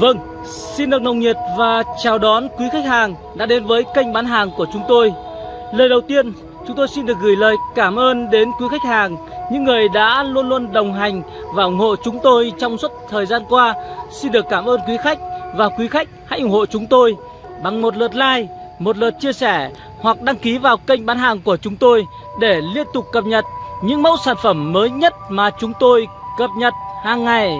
Vâng, xin được nồng nhiệt và chào đón quý khách hàng đã đến với kênh bán hàng của chúng tôi. Lời đầu tiên, chúng tôi xin được gửi lời cảm ơn đến quý khách hàng, những người đã luôn luôn đồng hành và ủng hộ chúng tôi trong suốt thời gian qua. Xin được cảm ơn quý khách và quý khách hãy ủng hộ chúng tôi bằng một lượt like, một lượt chia sẻ hoặc đăng ký vào kênh bán hàng của chúng tôi để liên tục cập nhật những mẫu sản phẩm mới nhất mà chúng tôi cập nhật hàng ngày.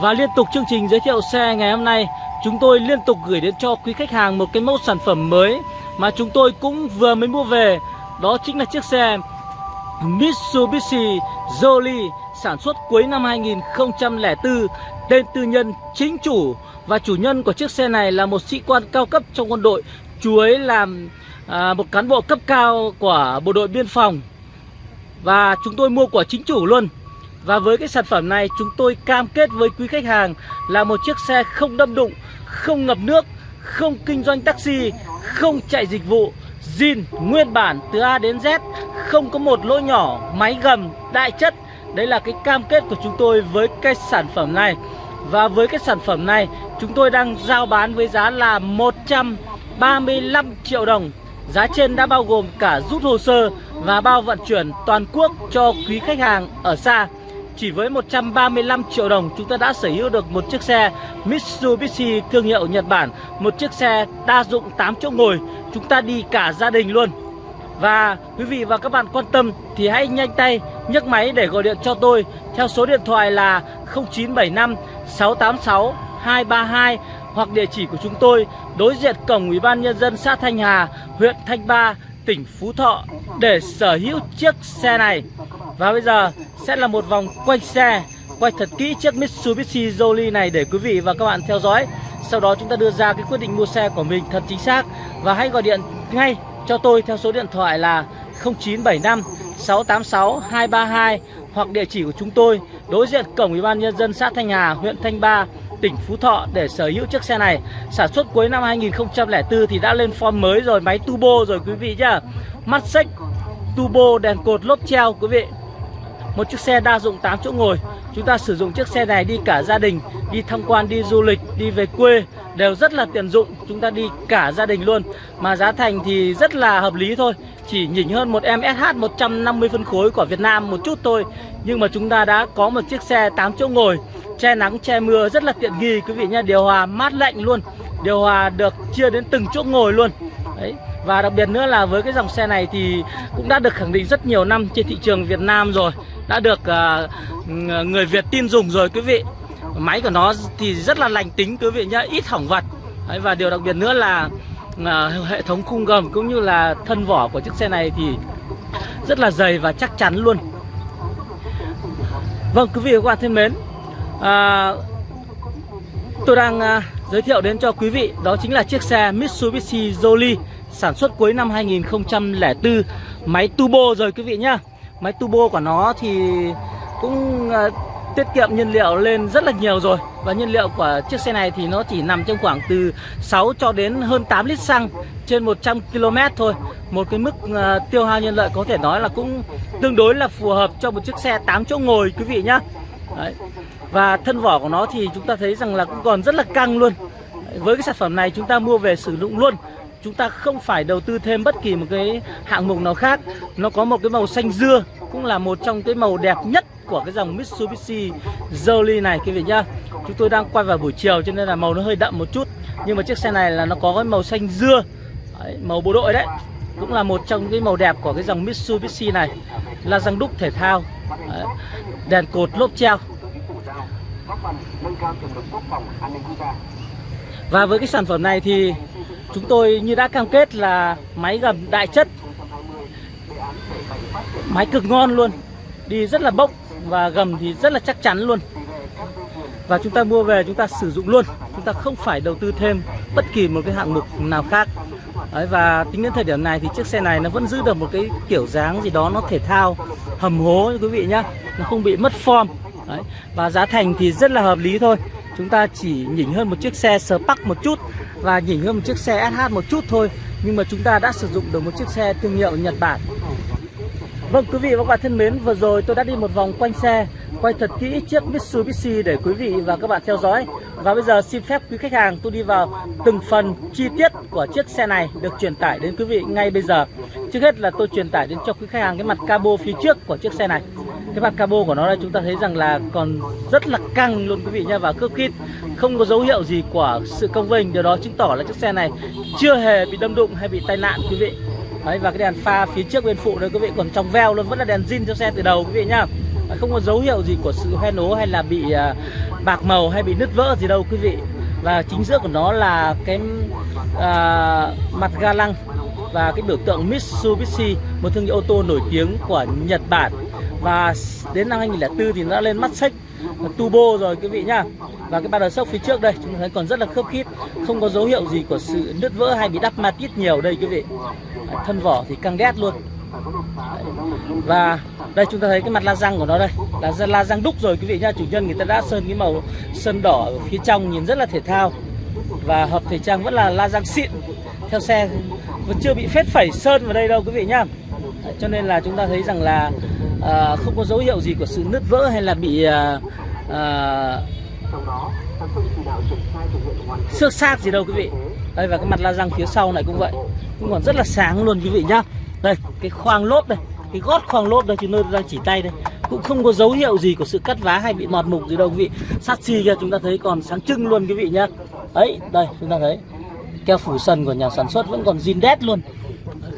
Và liên tục chương trình giới thiệu xe ngày hôm nay Chúng tôi liên tục gửi đến cho quý khách hàng một cái mẫu sản phẩm mới Mà chúng tôi cũng vừa mới mua về. Đó chính là chiếc xe Mitsubishi Jolie sản xuất cuối năm 2004 Tên tư nhân chính chủ. Và chủ nhân của chiếc xe này là một sĩ quan cao cấp trong quân đội Chú ấy làm à, một cán bộ cấp cao của bộ đội biên phòng. Và chúng tôi mua của chính chủ luôn và với cái sản phẩm này chúng tôi cam kết với quý khách hàng là một chiếc xe không đâm đụng, không ngập nước, không kinh doanh taxi, không chạy dịch vụ, zin nguyên bản từ A đến Z, không có một lỗ nhỏ, máy gầm, đại chất. Đấy là cái cam kết của chúng tôi với cái sản phẩm này. Và với cái sản phẩm này chúng tôi đang giao bán với giá là 135 triệu đồng Giá trên đã bao gồm cả rút hồ sơ và bao vận chuyển toàn quốc cho quý khách hàng ở xa chỉ với 135 triệu đồng chúng ta đã sở hữu được một chiếc xe Mitsubishi thương hiệu Nhật Bản Một chiếc xe đa dụng 8 chỗ ngồi. Chúng ta đi cả gia đình luôn. Và quý vị và các bạn quan tâm thì hãy nhanh tay nhấc máy để gọi điện cho tôi. Theo số điện thoại là 0975 686 232 Hoặc địa chỉ của chúng tôi đối diện cổng Ủy ban Nhân dân xã Thanh Hà, huyện Thanh Ba, tỉnh Phú Thọ để sở hữu chiếc xe này. Và bây giờ sẽ là một vòng quay xe Quay thật kỹ chiếc Mitsubishi Jolie này để quý vị và các bạn theo dõi. Sau đó chúng ta đưa ra cái quyết định mua xe của mình thật chính xác. Và hãy gọi điện ngay cho tôi theo số điện thoại là 0975 686 232 Hoặc địa chỉ của chúng tôi đối diện cổng Ủy ban Nhân dân xã Thanh Hà, huyện Thanh Ba tỉnh Phú Thọ để sở hữu chiếc xe này. Sản xuất cuối năm 2004 thì đã lên form mới rồi, máy turbo rồi quý vị nhá. Mắt xích, turbo, đèn cột, lốp treo quý vị một chiếc xe đa dụng 8 chỗ ngồi. Chúng ta sử dụng chiếc xe này đi cả gia đình Đi tham quan, đi du lịch, đi về quê Đều rất là tiện dụng. Chúng ta đi cả gia đình luôn. Mà giá thành thì rất là hợp lý thôi. Chỉ nhỉnh hơn một em SH 150 phân khối của Việt Nam một chút thôi. Nhưng mà chúng ta đã có một chiếc xe 8 chỗ ngồi. Che nắng, che mưa rất là tiện nghi quý vị nhé. Điều hòa mát lạnh luôn. Điều hòa được chia đến từng chỗ ngồi luôn. Đấy và đặc biệt nữa là với cái dòng xe này thì cũng đã được khẳng định rất nhiều năm trên thị trường Việt Nam rồi Đã được uh, người Việt tin dùng rồi quý vị. Máy của nó thì rất là lành tính quý vị nhá, ít hỏng vặt Đấy, Và điều đặc biệt nữa là uh, hệ thống khung gầm cũng như là thân vỏ của chiếc xe này thì rất là dày và chắc chắn luôn. Vâng quý vị và các bạn thân mến à, Tôi đang uh, giới thiệu đến cho quý vị đó chính là chiếc xe Mitsubishi Jolie sản xuất cuối năm 2004 máy turbo rồi quý vị nhá. Máy turbo của nó thì cũng uh, tiết kiệm nhiên liệu lên rất là nhiều rồi. Và nhiên liệu của chiếc xe này thì nó chỉ nằm trong khoảng từ 6 cho đến hơn 8 lít xăng trên 100 km thôi. Một cái mức uh, tiêu hao nhiên liệu có thể nói là cũng tương đối là phù hợp cho một chiếc xe 8 chỗ ngồi quý vị nhá. Đấy và thân vỏ của nó thì chúng ta thấy rằng là cũng còn rất là căng luôn. Với cái sản phẩm này chúng ta mua về sử dụng luôn. Chúng ta không phải đầu tư thêm bất kỳ một cái hạng mục nào khác. Nó có một cái màu xanh dưa cũng là một trong cái màu đẹp nhất của cái dòng Mitsubishi Jolie này quý vị nhá. Chúng tôi đang quay vào buổi chiều cho nên là màu nó hơi đậm một chút. Nhưng mà chiếc xe này là nó có cái màu xanh dưa. Đấy, màu bộ đội đấy. Cũng là một trong cái màu đẹp của cái dòng Mitsubishi này. Là răng đúc thể thao. Đấy, đèn cột lốp treo và với cái sản phẩm này thì Chúng tôi như đã cam kết là máy gầm đại chất Máy cực ngon luôn Đi rất là bốc và gầm thì rất là chắc chắn luôn. Và chúng ta mua về chúng ta sử dụng luôn Chúng ta không phải đầu tư thêm bất kỳ một cái hạng mục nào khác. Đấy, Và tính đến thời điểm này thì chiếc xe này nó vẫn giữ được một cái kiểu dáng gì đó nó thể thao hầm hố quý vị nhá. Nó không bị mất form. Đấy. Và giá thành thì rất là hợp lý thôi Chúng ta chỉ nhỉnh hơn một chiếc xe Spark một chút Và nhỉnh hơn một chiếc xe SH một chút thôi Nhưng mà chúng ta đã sử dụng được một chiếc xe thương hiệu Nhật Bản Vâng quý vị và các bạn thân mến, vừa rồi tôi đã đi một vòng quanh xe, quay thật kỹ chiếc Mitsubishi để quý vị và các bạn theo dõi. Và bây giờ xin phép quý khách hàng tôi đi vào từng phần chi tiết của chiếc xe này được truyền tải đến quý vị ngay bây giờ. Trước hết là tôi truyền tải đến cho quý khách hàng cái mặt cabo phía trước của chiếc xe này. Cái mặt cabo của nó đây chúng ta thấy rằng là còn rất là căng luôn quý vị nha và cướp kít, không có dấu hiệu gì của sự công vinh. Điều đó chứng tỏ là chiếc xe này chưa hề bị đâm đụng hay bị tai nạn quý vị. Đấy và cái đèn pha phía trước bên phụ đây quý vị còn trong veo luôn vẫn là đèn zin cho xe từ đầu quý vị nhá không có dấu hiệu gì của sự hoen ố hay là bị à, bạc màu hay bị nứt vỡ gì đâu quý vị và chính giữa của nó là cái à, mặt ga lăng và cái biểu tượng Mitsubishi một thương hiệu ô tô nổi tiếng của Nhật Bản và đến năm 2004 thì nó đã lên mắt xích turbo rồi quý vị nhá. Và cái ba đời sốc phía trước đây, chúng ta thấy còn rất là khớp khít, không có dấu hiệu gì của sự nứt vỡ hay bị đắp ma tít nhiều đây quý vị. Thân vỏ thì căng đét luôn. Và đây chúng ta thấy cái mặt la răng của nó đây, là la răng đúc rồi quý vị nhá. Chủ nhân người ta đã sơn cái màu sơn đỏ ở phía trong nhìn rất là thể thao. Và hợp thể trang vẫn là la răng xịn, theo xe. Vẫn chưa bị phết phẩy sơn vào đây đâu quý vị nhá. Cho nên là chúng ta thấy rằng là à, không có dấu hiệu gì của sự nứt vỡ hay là bị à, à, xước xác gì đâu quý vị. Đây và cái mặt la răng phía sau này cũng vậy. Cũng còn rất là sáng luôn quý vị nhá. Đây cái khoang lốp đây cái gót khoang lốp đây chúng tôi đang chỉ tay đây. Cũng không có dấu hiệu gì của sự cắt vá hay bị mọt mục gì đâu quý vị. Sắt xi kia chúng ta thấy còn sáng trưng luôn quý vị nhá. Ấy đây chúng ta thấy. Keo phủ sần của nhà sản xuất vẫn còn zin đét luôn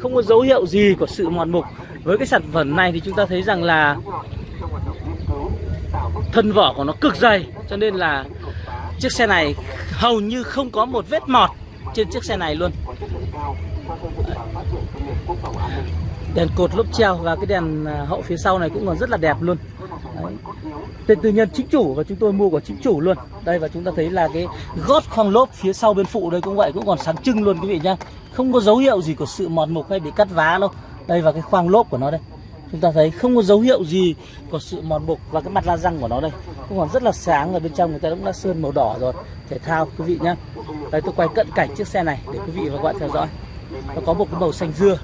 không có dấu hiệu gì của sự mòn mục. Với cái sản phẩm này thì chúng ta thấy rằng là thân vỏ của nó cực dày. Cho nên là chiếc xe này hầu như không có một vết mọt trên chiếc xe này luôn đèn cột lốp treo và cái đèn à, hậu phía sau này cũng còn rất là đẹp luôn. Đấy. tên tư nhân chính chủ và chúng tôi mua của chính chủ luôn. Đây, và chúng ta thấy là cái gót khoang lốp phía sau bên phụ đây cũng vậy, cũng còn sáng trưng luôn quý vị nhá. Không có dấu hiệu gì của sự mòn mục hay bị cắt vá đâu. Đây và cái khoang lốp của nó đây. Chúng ta thấy không có dấu hiệu gì của sự mòn mục và cái mặt la răng của nó đây. Cũng còn rất là sáng ở bên trong, người ta cũng đã sơn màu đỏ rồi, thể thao, quý vị nhá. Đây, tôi quay cận cảnh chiếc xe này để quý vị và các bạn theo dõi nó có một cái màu xanh dưa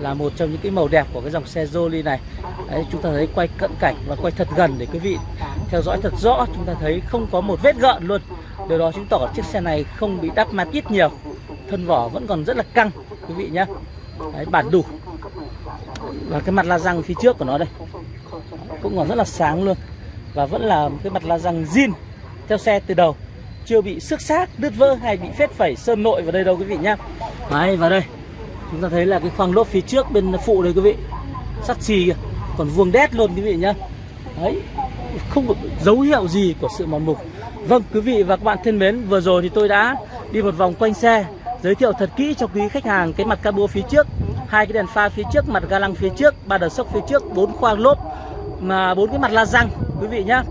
là một trong những cái màu đẹp của cái dòng xe Jolie này. Đấy, chúng ta thấy quay cận cảnh và quay thật gần để quý vị theo dõi thật rõ chúng ta thấy không có một vết gợn luôn. Điều đó chứng tỏ chiếc xe này không bị đắp ma tít nhiều thân vỏ vẫn còn rất là căng quý vị nhé Đấy, bản đủ. Và cái mặt la răng phía trước của nó đây cũng còn rất là sáng luôn và vẫn là cái mặt la răng zin theo xe từ đầu. Chưa bị xước xác đứt vỡ hay bị phết phẩy sơn nội vào đây đâu quý vị nhá đấy, vào đây. Chúng ta thấy là cái khoang lốp phía trước bên phụ đây quý vị. Sắt xì kìa. Còn vuông đét luôn, quý vị nhá. Đấy. Không có dấu hiệu gì của sự mòn mục. Vâng quý vị và các bạn thân mến, vừa rồi thì tôi đã đi một vòng quanh xe, giới thiệu thật kỹ cho quý khách hàng cái mặt cabo phía trước, hai cái đèn pha phía trước, mặt ga lăng phía trước, ba đờ sốc phía trước, bốn khoang lốp, mà bốn cái mặt la răng, quý vị nhá.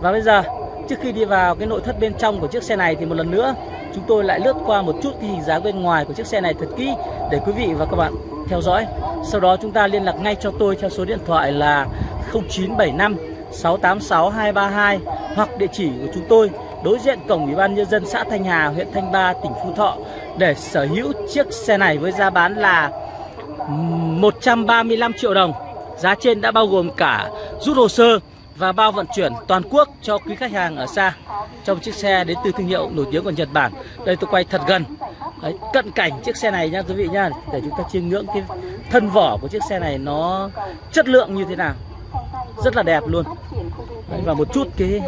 Và bây giờ trước khi đi vào cái nội thất bên trong của chiếc xe này thì một lần nữa chúng tôi lại lướt qua một chút cái hình dáng bên ngoài của chiếc xe này thật kỹ để quý vị và các bạn theo dõi sau đó chúng ta liên lạc ngay cho tôi theo số điện thoại là 0975 686 232 hoặc địa chỉ của chúng tôi đối diện cổng Ủy ban nhân dân xã Thanh Hà, huyện Thanh Ba, tỉnh Phú Thọ để sở hữu chiếc xe này với giá bán là 135 triệu đồng. Giá trên đã bao gồm cả rút hồ sơ và bao vận chuyển toàn quốc cho quý khách hàng ở xa trong chiếc xe đến từ thương hiệu nổi tiếng của Nhật Bản. Đây tôi quay thật gần, Đấy, cận cảnh chiếc xe này nha quý vị nha để chúng ta chiêm ngưỡng cái thân vỏ của chiếc xe này nó chất lượng như thế nào, rất là đẹp luôn. Đấy, và một chút cái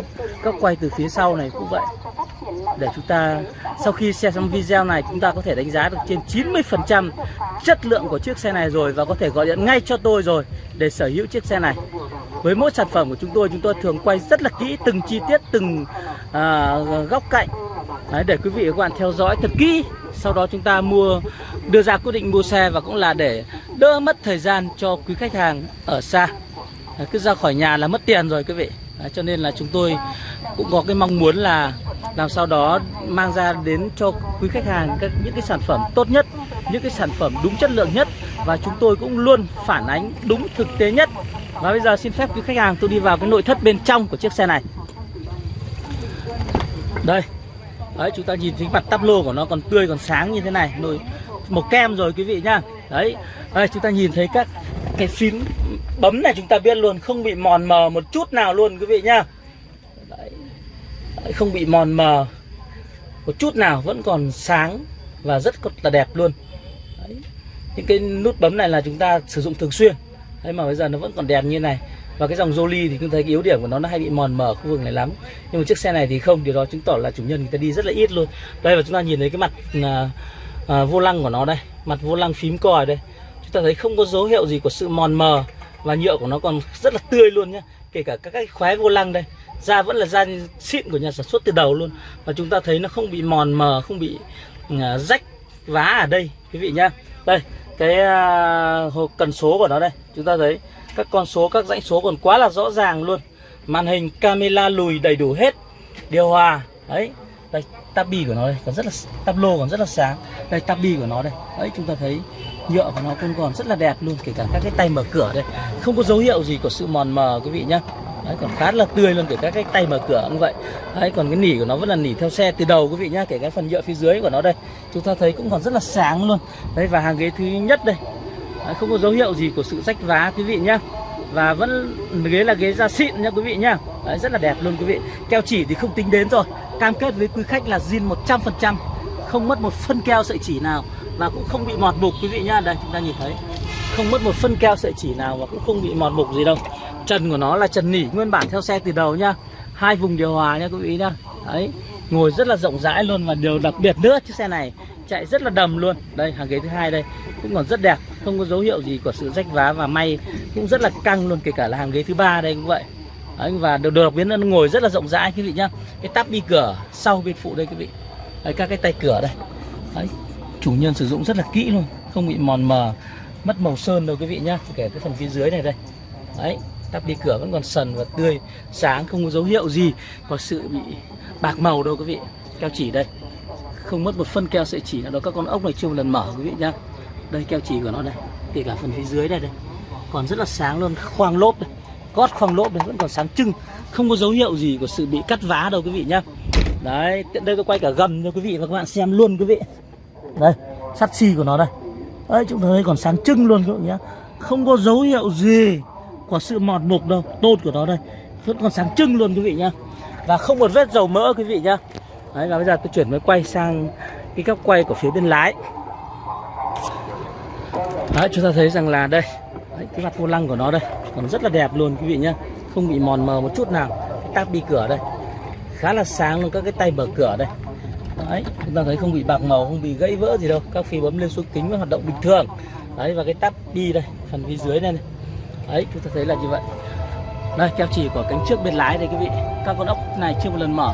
góc quay từ phía sau này cũng vậy. Để chúng ta sau khi xem xong video này chúng ta có thể đánh giá được trên 90% chất lượng của chiếc xe này rồi và có thể gọi điện ngay cho tôi rồi để sở hữu chiếc xe này. Với mỗi sản phẩm của chúng tôi chúng tôi thường quay rất là kỹ từng chi tiết từng à, góc cạnh. Đấy, để quý vị và các bạn theo dõi thật kỹ. Sau đó chúng ta mua đưa ra quyết định mua xe và cũng là để đỡ mất thời gian cho quý khách hàng ở xa. Cứ ra khỏi nhà là mất tiền rồi quý vị. Đấy, cho nên là chúng tôi cũng có cái mong muốn là làm sao đó mang ra đến cho quý khách hàng các những cái sản phẩm tốt nhất những cái sản phẩm đúng chất lượng nhất và chúng tôi cũng luôn phản ánh đúng thực tế nhất. Và bây giờ xin phép quý khách hàng tôi đi vào cái nội thất bên trong của chiếc xe này. Đây. Đấy chúng ta nhìn thấy mặt tắp lô của nó còn tươi còn sáng như thế này. Nồi màu kem rồi quý vị nhá. Đấy. Đây chúng ta nhìn thấy các cái phím bấm này chúng ta biết luôn không bị mòn mờ một chút nào luôn quý vị nhá. Đấy. Đấy, không bị mòn mờ một chút nào vẫn còn sáng và rất là đẹp luôn. Đấy. những cái nút bấm này là chúng ta sử dụng thường xuyên. Đấy mà bây giờ nó vẫn còn đẹp như này. Và cái dòng Jolie thì chúng thấy cái yếu điểm của nó nó hay bị mòn mờ khu vực này lắm. Nhưng mà chiếc xe này thì không điều đó chứng tỏ là chủ nhân người ta đi rất là ít luôn. Đây và chúng ta nhìn thấy cái mặt à, à, vô lăng của nó đây mặt vô lăng phím còi đây. Chúng ta thấy không có dấu hiệu gì của sự mòn mờ và nhựa của nó còn rất là tươi luôn nhá. Kể cả các cái khóe vô lăng đây, da vẫn là da xịn của nhà sản xuất từ đầu luôn. Và chúng ta thấy nó không bị mòn mờ, không bị à, rách vá ở đây, quý vị nhá. Đây, cái à, hộp cần số của nó đây. Chúng ta thấy các con số, các dãy số còn quá là rõ ràng luôn. Màn hình, camera lùi đầy đủ hết. Điều hòa, đấy. Đây, tabi của nó đây, còn rất là tablo còn rất là sáng. Đây, tabi của nó đây. Đấy, chúng ta thấy nhựa của nó cũng còn rất là đẹp luôn kể cả các cái tay mở cửa đây. Không có dấu hiệu gì của sự mòn mờ quý vị nhá. Đấy còn khá là tươi luôn kể cả cái tay mở cửa cũng vậy. Đấy còn cái nỉ của nó vẫn là nỉ theo xe từ đầu quý vị nhá kể cái phần nhựa phía dưới của nó đây. Chúng ta thấy cũng còn rất là sáng luôn. Đấy và hàng ghế thứ nhất đây. Đấy, không có dấu hiệu gì của sự rách vá quý vị nhá. Và vẫn ghế là ghế da xịn nha quý vị nhá. Đấy, rất là đẹp luôn quý vị. Keo chỉ thì không tính đến rồi. Cam kết với quý khách là zin 100% không mất một phân keo sợi chỉ nào và cũng không bị mọt mục quý vị nhá. Đây chúng ta nhìn thấy. Không mất một phân keo sợi chỉ nào và cũng không bị mọt mục gì đâu. Trần của nó là trần nỉ nguyên bản theo xe từ đầu nhá. Hai vùng điều hòa nha quý vị nhá. Đấy ngồi rất là rộng rãi luôn. Và điều đặc biệt nữa chiếc xe này chạy rất là đầm luôn. Đây hàng ghế thứ hai đây cũng còn rất đẹp. Không có dấu hiệu gì của sự rách vá và may cũng rất là căng luôn kể cả là hàng ghế thứ ba đây cũng vậy. Đấy, và điều đặc biệt là nó ngồi rất là rộng rãi quý vị nhá. Cái tắp đi cửa sau bên phụ đây quý vị. Đấy, các cái tay cửa đây. Đấy, chủ nhân sử dụng rất là kỹ luôn, không bị mòn mờ, mất màu sơn đâu quý vị nhá. Kể cái phần phía dưới này đây. Đấy, tắp đi cửa vẫn còn sần và tươi, sáng không có dấu hiệu gì có sự bị bạc màu đâu quý vị. Keo chỉ đây. Không mất một phân keo sợi chỉ nào đó các con ốc này chưa một lần mở quý vị nhá. Đây, keo chỉ của nó đây. Kể cả phần phía dưới này đây. Còn rất là sáng luôn, khoang lốp đây. Gót khoang lốp đây, vẫn còn sáng trưng. Không có dấu hiệu gì của sự bị cắt vá đâu quý vị nhá. Đấy, tiện đây tôi quay cả gầm cho quý vị và các bạn xem luôn quý vị đây sắt xi của nó đây. Đấy chúng ta thấy còn sáng trưng luôn các vị nhé, không có dấu hiệu gì của sự mọt mục đâu tôn của nó đây. Vẫn còn sáng trưng luôn quý vị nhá. Và không một vết dầu mỡ quý vị nhá. Đấy và bây giờ tôi chuyển mới quay sang cái góc quay của phía bên lái. Đấy chúng ta thấy rằng là đây. Đấy, cái mặt vô lăng của nó đây còn rất là đẹp luôn quý vị nhá. Không bị mòn mờ một chút nào. Cái táp đi cửa đây. Khá là sáng luôn các cái tay mở cửa đây đấy chúng ta thấy không bị bạc màu không bị gãy vỡ gì đâu. Các phím bấm lên xuống kính vẫn hoạt động bình thường. Đấy và cái tắp đi đây phần phía dưới này, này. Đấy chúng ta thấy là như vậy. Đây keo chỉ của cánh trước bên lái đây quý vị. Các con ốc này chưa một lần mở.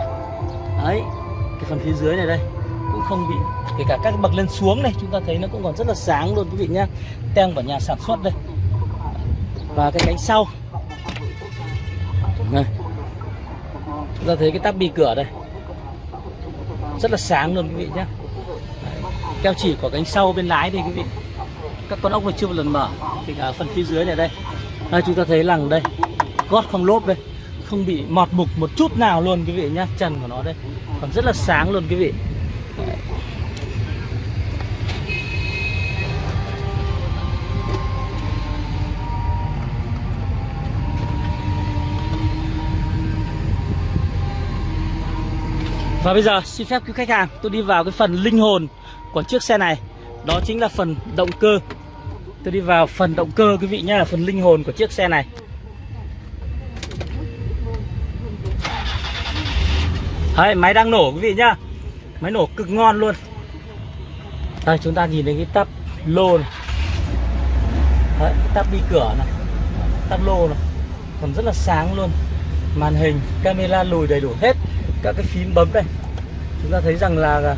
Đấy cái phần phía dưới này đây cũng không bị kể cả các bậc lên xuống này chúng ta thấy nó cũng còn rất là sáng luôn quý vị nhá. Tem của nhà sản xuất đây. Và cái cánh sau. Này. Chúng ta thấy cái tắp bi cửa đây rất là sáng luôn, quý vị nhé. Keo chỉ của cánh sau bên lái đây, quý vị. Các con ốc này chưa một lần mở. Thì ở phần phía dưới này đây. Đây, chúng ta thấy rằng đây. Gót không lốp đây. Không bị mọt mục một chút nào luôn, quý vị nhá trần của nó đây. Còn rất là sáng luôn, quý vị. Và bây giờ xin phép quý khách hàng tôi đi vào cái phần linh hồn của chiếc xe này. Đó chính là phần động cơ. Tôi đi vào phần động cơ quý vị nhé là phần linh hồn của chiếc xe này. Đấy, máy đang nổ quý vị nhá. Máy nổ cực ngon luôn. Đây chúng ta nhìn thấy cái tắp lô này. Đấy, cái tắp đi cửa này. Tắp lô này. Còn rất là sáng luôn. Màn hình, camera lùi đầy đủ hết. Các cái phím bấm đây. Chúng ta thấy rằng là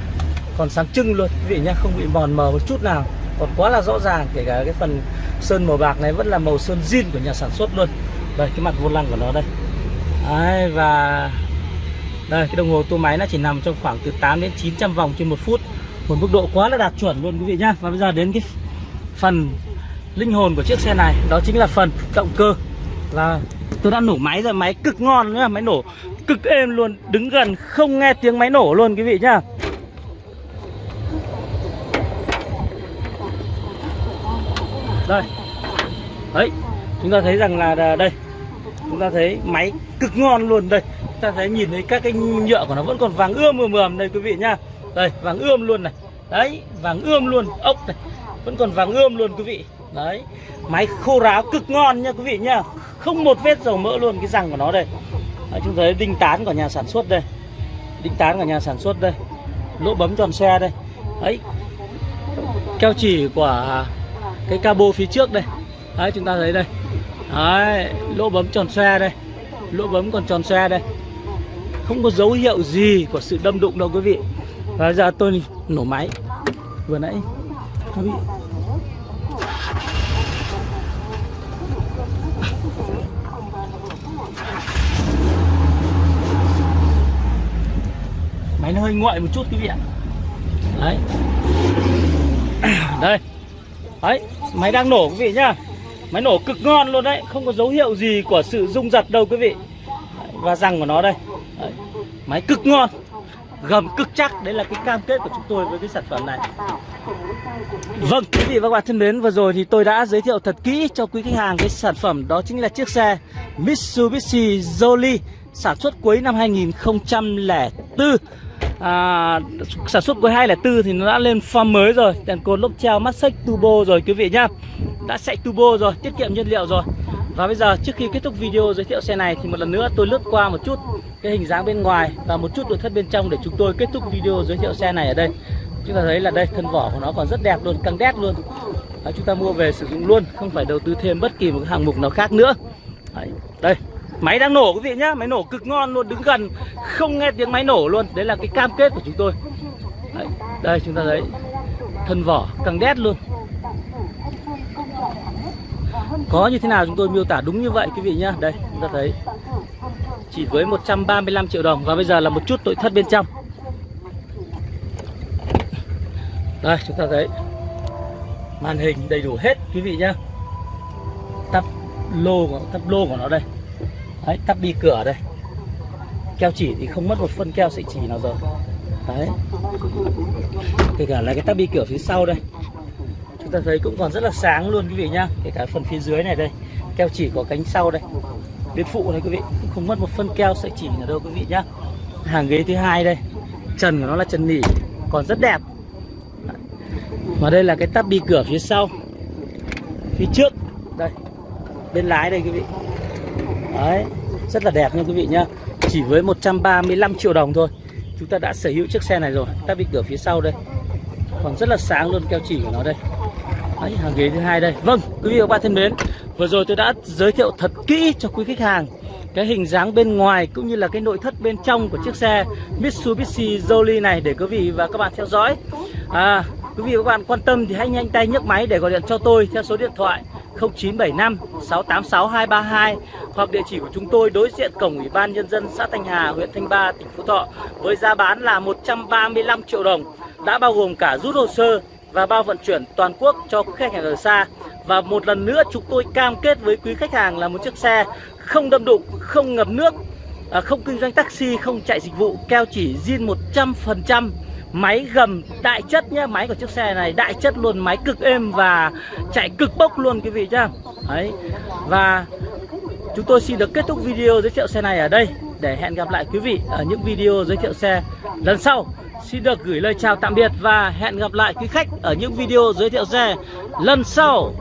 còn sáng trưng luôn. Quý vị nhá, không bị mòn mờ một chút nào. Còn quá là rõ ràng Kể cả cái phần sơn màu bạc này vẫn là màu sơn zin của nhà sản xuất luôn. Đây, cái mặt vô lăng của nó đây. Đấy, và đây cái đồng hồ tua máy nó chỉ nằm trong khoảng từ 8 đến 900 vòng trên một phút. Một mức độ quá là đạt chuẩn luôn quý vị nhá. Và bây giờ đến cái phần linh hồn của chiếc xe này đó chính là phần động cơ. Là tôi đã nổ máy rồi máy cực ngon nhá, máy nổ cực êm luôn đứng gần không nghe tiếng máy nổ luôn quý vị nhá. Đây. Đấy chúng ta thấy rằng là đây. Chúng ta thấy máy cực ngon luôn đây. Chúng ta thấy nhìn thấy các cái nhựa của nó vẫn còn vàng ươm mờ mờm đây quý vị nhá. Đây vàng ươm luôn này. Đấy vàng ươm luôn ốc này. Vẫn còn vàng ươm luôn quý vị. Đấy máy khô ráo cực ngon nha quý vị nhá không một vết dầu mỡ luôn cái răng của nó đây. Đấy, chúng thấy đinh tán của nhà sản xuất đây. Đinh tán của nhà sản xuất đây. Lỗ bấm tròn xe đây. Ấy, keo chỉ của cái cabo phía trước đây. Đấy chúng ta thấy đây. Đấy lỗ bấm tròn xe đây. Lỗ bấm còn tròn xe đây. Không có dấu hiệu gì của sự đâm đụng đâu quý vị. Và giờ tôi nổ máy. Vừa nãy quý vị máy nó hơi nguội một chút quý vị ạ. Đấy. Đây. Đấy, máy đang nổ quý vị nhá. Máy nổ cực ngon luôn đấy, không có dấu hiệu gì của sự rung giật đâu quý vị. Và răng của nó đây. Đấy. máy cực ngon, gầm cực chắc. Đấy là cái cam kết của chúng tôi với cái sản phẩm này. Vâng quý vị và các bạn thân mến, vừa rồi thì tôi đã giới thiệu thật kỹ cho quý khách hàng cái sản phẩm đó chính là chiếc xe Mitsubishi Jolie sản xuất cuối năm 2004 à, sản xuất cuối 204 thì nó đã lên form mới rồi. Đèn cồn lốp treo mắt xích turbo rồi quý vị nhá. Đã chạy turbo rồi tiết kiệm nhiên liệu rồi. Và bây giờ trước khi kết thúc video giới thiệu xe này thì một lần nữa tôi lướt qua một chút cái hình dáng bên ngoài và một chút nội thất bên trong để chúng tôi kết thúc video giới thiệu xe này ở đây. Chúng ta thấy là đây thân vỏ của nó còn rất đẹp luôn căng đét luôn. Đấy, chúng ta mua về sử dụng luôn không phải đầu tư thêm bất kỳ một hạng mục nào khác nữa. Đấy, đây. Máy đang nổ quý vị nhá Máy nổ cực ngon luôn Đứng gần không nghe tiếng máy nổ luôn. Đấy là cái cam kết của chúng tôi. Đấy, Đây chúng ta thấy Thân vỏ căng đét luôn. Có như thế nào chúng tôi miêu tả đúng như vậy quý vị nhá? Đây chúng ta thấy Chỉ với 135 triệu đồng Và bây giờ là một chút nội thất bên trong. Đây chúng ta thấy Màn hình đầy đủ hết quý vị nhá. Tắp lô của, tắp lô của nó đây. Đấy, tắp đi cửa đây. Keo chỉ thì không mất một phân keo sợi chỉ nào rồi. Đấy. Kể cả là cái tắp đi cửa phía sau đây. Chúng ta thấy cũng còn rất là sáng luôn quý vị nhá. Kể cả phần phía dưới này đây. Keo chỉ có cánh sau đây. Bên phụ này quý vị cũng Không mất một phân keo sợi chỉ nào đâu quý vị nhá. Hàng ghế thứ hai đây. Trần của nó là trần nỉ. Còn rất đẹp. Và đây là cái tắp đi cửa phía sau. Phía trước. Đây. Bên lái đây quý vị. Đấy, rất là đẹp nha quý vị nhá. Chỉ với 135 triệu đồng thôi. Chúng ta đã sở hữu chiếc xe này rồi. Ta bị cửa phía sau đây. Còn rất là sáng luôn keo chỉ của nó đây. Đấy, hàng ghế thứ hai đây. Vâng, quý vị và các bạn thân mến Vừa rồi tôi đã giới thiệu thật kỹ cho quý khách hàng cái hình dáng bên ngoài cũng như là cái nội thất bên trong của chiếc xe Mitsubishi Jolly này để quý vị và các bạn theo dõi. À, quý vị và các bạn quan tâm thì hãy nhanh tay nhấc máy để gọi điện cho tôi theo số điện thoại 0975 686 232 hoặc địa chỉ của chúng tôi đối diện cổng Ủy ban Nhân dân xã Thanh Hà, huyện Thanh Ba, tỉnh Phú Thọ với giá bán là 135 triệu đồng đã bao gồm cả rút hồ sơ và bao vận chuyển toàn quốc cho khách hàng ở xa. Và một lần nữa chúng tôi cam kết với quý khách hàng là một chiếc xe không đâm đụng, không ngập nước, à, không kinh doanh taxi, không chạy dịch vụ, keo chỉ zin 100% Máy gầm đại chất nhé Máy của chiếc xe này đại chất luôn, Máy cực êm và chạy cực bốc luôn quý vị nhá. Đấy, Và chúng tôi xin được kết thúc video giới thiệu xe này ở đây. Để hẹn gặp lại quý vị ở những video giới thiệu xe lần sau. Xin được gửi lời chào tạm biệt và hẹn gặp lại quý khách ở những video giới thiệu xe lần sau.